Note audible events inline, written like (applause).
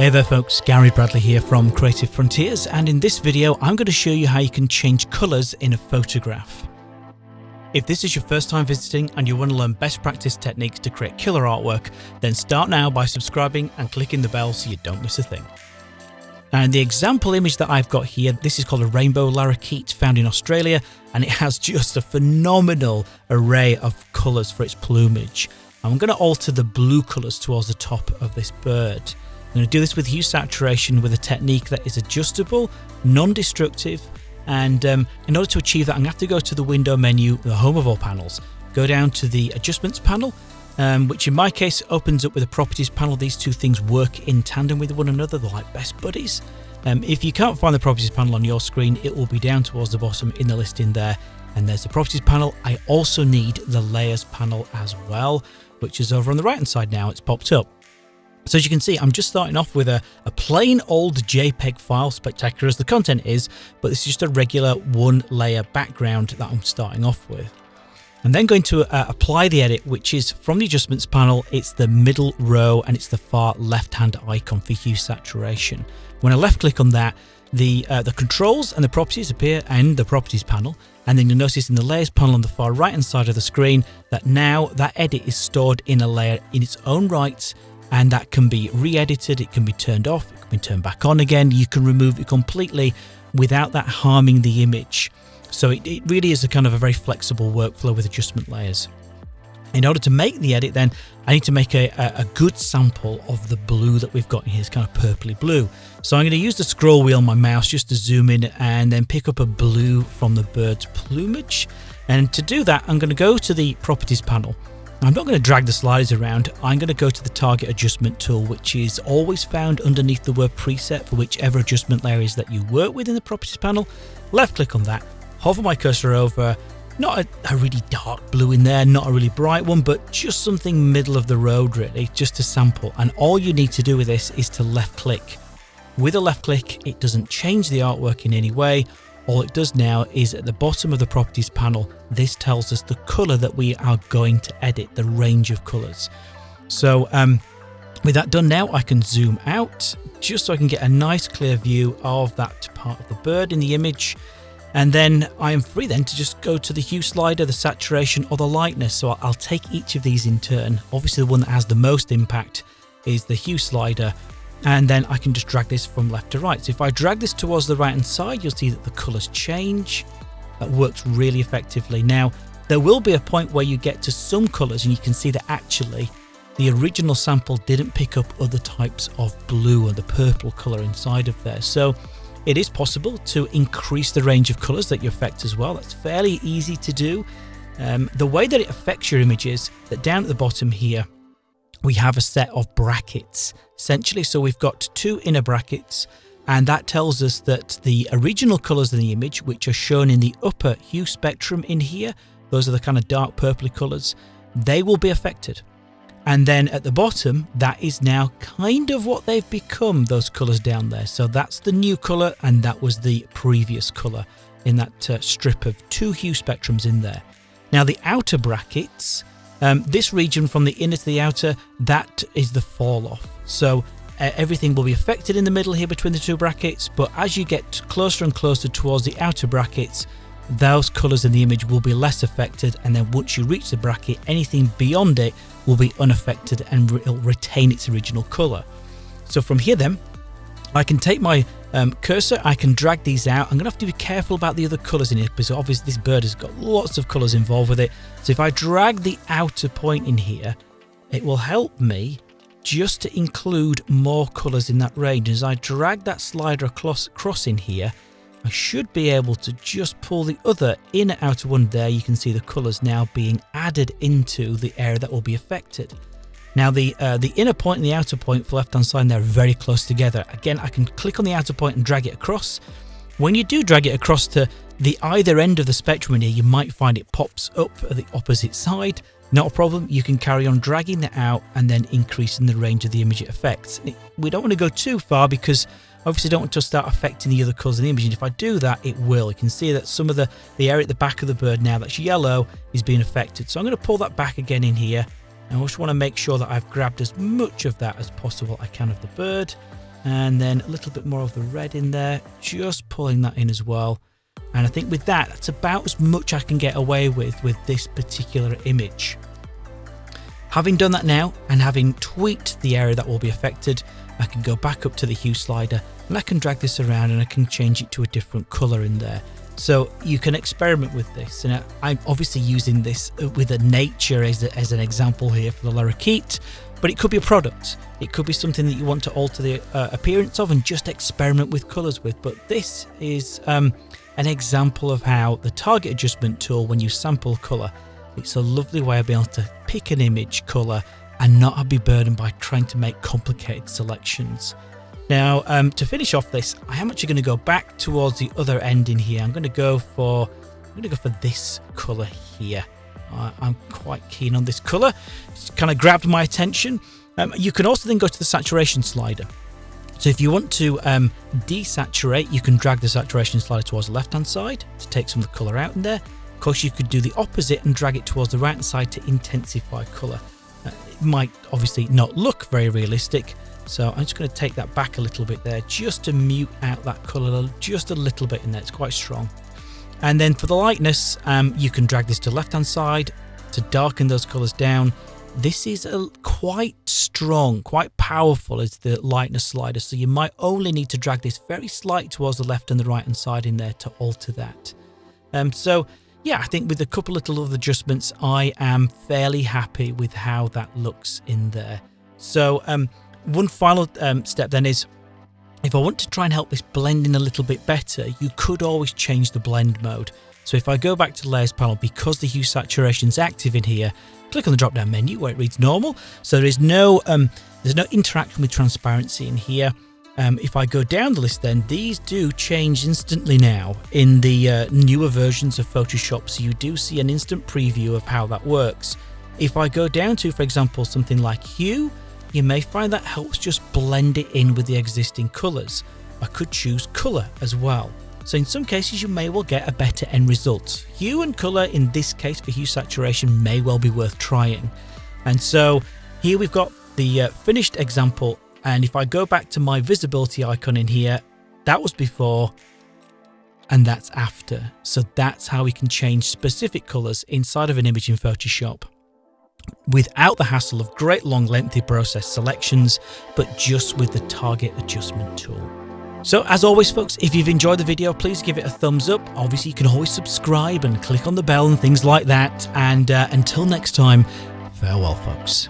Hey there folks, Gary Bradley here from Creative Frontiers and in this video I'm going to show you how you can change colours in a photograph. If this is your first time visiting and you want to learn best practice techniques to create killer artwork, then start now by subscribing and clicking the bell so you don't miss a thing. And the example image that I've got here, this is called a rainbow lorikeet found in Australia and it has (laughs) just a phenomenal array of colours for its plumage. I'm going to alter the blue colours towards the top of this bird. I'm going to do this with hue saturation with a technique that is adjustable, non-destructive, and um, in order to achieve that, I'm going to have to go to the window menu, the home of all panels, go down to the adjustments panel, um, which in my case opens up with a properties panel. These two things work in tandem with one another, they're like best buddies. Um, if you can't find the properties panel on your screen, it will be down towards the bottom in the listing there. And there's the properties panel. I also need the layers panel as well, which is over on the right hand side now. It's popped up. So as you can see, I'm just starting off with a, a plain old JPEG file, spectacular as the content is, but this is just a regular one layer background that I'm starting off with. I'm then going to uh, apply the edit, which is from the adjustments panel, it's the middle row and it's the far left hand icon for hue saturation. When I left click on that, the uh, the controls and the properties appear in the properties panel and then you'll notice in the layers panel on the far right hand side of the screen that now that edit is stored in a layer in its own right and that can be re-edited, it can be turned off, it can be turned back on again, you can remove it completely without that harming the image. So it, it really is a kind of a very flexible workflow with adjustment layers. In order to make the edit then, I need to make a, a, good sample of the blue that we've got here. It's kind of purpley blue. So I'm going to use the scroll wheel on my mouse just to zoom in and then pick up a blue from the bird's plumage. And to do that, I'm going to go to the properties panel I'm not going to drag the sliders around, I'm going to go to the target adjustment tool which is always found underneath the word preset for whichever adjustment layer is that you work with in the properties panel. Left click on that, hover my cursor over, not a, a, really dark blue in there, not a really bright one, but just something middle of the road really, just to sample. And all you need to do with this is to left click. With a left click, it doesn't change the artwork in any way. All it does now is at the bottom of the properties panel, this tells us the color that we are going to edit, the range of colors. So um, with that done now, I can zoom out just so I can get a nice clear view of that part of the bird in the image. And then I am free then to just go to the hue slider, the saturation or the lightness. So I'll take each of these in turn. Obviously the one that has the most impact is the hue slider and then I can just drag this from left to right. So if I drag this towards the right hand side, you'll see that the colors change. That works really effectively. Now, there will be a point where you get to some colors and you can see that actually the original sample didn't pick up other types of blue or the purple color inside of there. So it is possible to increase the range of colors that you affect as well. That's fairly easy to do. Um, the way that it affects your image is that down at the bottom here, we have a set of brackets essentially. So we've got two inner brackets and that tells us that the original colors in the image, which are shown in the upper hue spectrum in here, those are the kind of dark purpley colors, they will be affected. And then at the bottom, that is now kind of what they've become, those colors down there. So that's the new color and that was the previous color in that uh, strip of two hue spectrums in there. Now the outer brackets, um, this region from the inner to the outer, that is the fall off. So uh, everything will be affected in the middle here between the two brackets, but as you get closer and closer towards the outer brackets, those colours in the image will be less affected and then once you reach the bracket, anything beyond it will be unaffected and it'll retain its original colour. So from here then, I can take my um, cursor, I can drag these out. I'm going to have to be careful about the other colours in here because obviously this bird has got lots of colours involved with it. So if I drag the outer point in here, it will help me just to include more colours in that range. As I drag that slider across, across in here, I should be able to just pull the other inner outer one there. You can see the colours now being added into the area that will be affected. Now the uh, the inner point and the outer point for left hand side, they're very close together. Again, I can click on the outer point and drag it across. When you do drag it across to the either end of the spectrum here, you might find it pops up at the opposite side. Not a problem, you can carry on dragging that out and then increasing the range of the image it affects. We don't want to go too far because obviously don't want to start affecting the other colours in the image and if I do that it will. You can see that some of the, the area at the back of the bird now that's yellow is being affected. So I'm going to pull that back again in here I just want to make sure that I've grabbed as much of that as possible I can of the bird. and then a little bit more of the red in there, just pulling that in as well. And I think with that, that's about as much I can get away with with this particular image. Having done that now and having tweaked the area that will be affected, I can go back up to the hue slider and I can drag this around and I can change it to a different color in there. So you can experiment with this. And I'm obviously using this with a nature as, a, as an example here for the lorikeet, but it could be a product. It could be something that you want to alter the uh, appearance of and just experiment with colors with. But this is um, an example of how the target adjustment tool, when you sample color, it's a lovely way of being able to pick an image color and not be burdened by trying to make complicated selections. Now, um, to finish off this, I am actually going to go back towards the other end in here. I'm going to go for, I'm going to go for this color here. Uh, I'm quite keen on this color. It's kind of grabbed my attention. Um, you can also then go to the saturation slider. So if you want to um, desaturate, you can drag the saturation slider towards the left hand side to take some of the color out in there. Of course, you could do the opposite and drag it towards the right hand side to intensify color. Uh, it might obviously not look very realistic, so I'm just going to take that back a little bit there just to mute out that color just a little bit in there. It's quite strong. And then for the lightness, um, you can drag this to left hand side to darken those colors down. This is a quite strong, quite powerful as the lightness slider. So you might only need to drag this very slight towards the left and the right hand side in there to alter that. Um, so yeah, I think with a couple little other adjustments, I am fairly happy with how that looks in there. So um, one final um, step then is if I want to try and help this blend in a little bit better, you could always change the blend mode. So if I go back to the layers panel, because the hue saturation is active in here, click on the drop down menu where it reads normal. So there is no, um, there's no interaction with transparency in here. Um, if I go down the list then, these do change instantly now in the uh, newer versions of Photoshop. So you do see an instant preview of how that works. If I go down to, for example, something like hue, you may find that helps just blend it in with the existing colours. I could choose colour as well. So in some cases you may well get a better end result. Hue and colour in this case for hue saturation may well be worth trying. And so here we've got the uh, finished example and if I go back to my visibility icon in here, that was before and that's after. So that's how we can change specific colours inside of an image in Photoshop without the hassle of great long lengthy process selections, but just with the target adjustment tool. So as always folks, if you've enjoyed the video, please give it a thumbs up. Obviously you can always subscribe and click on the bell and things like that. And uh, until next time, farewell folks.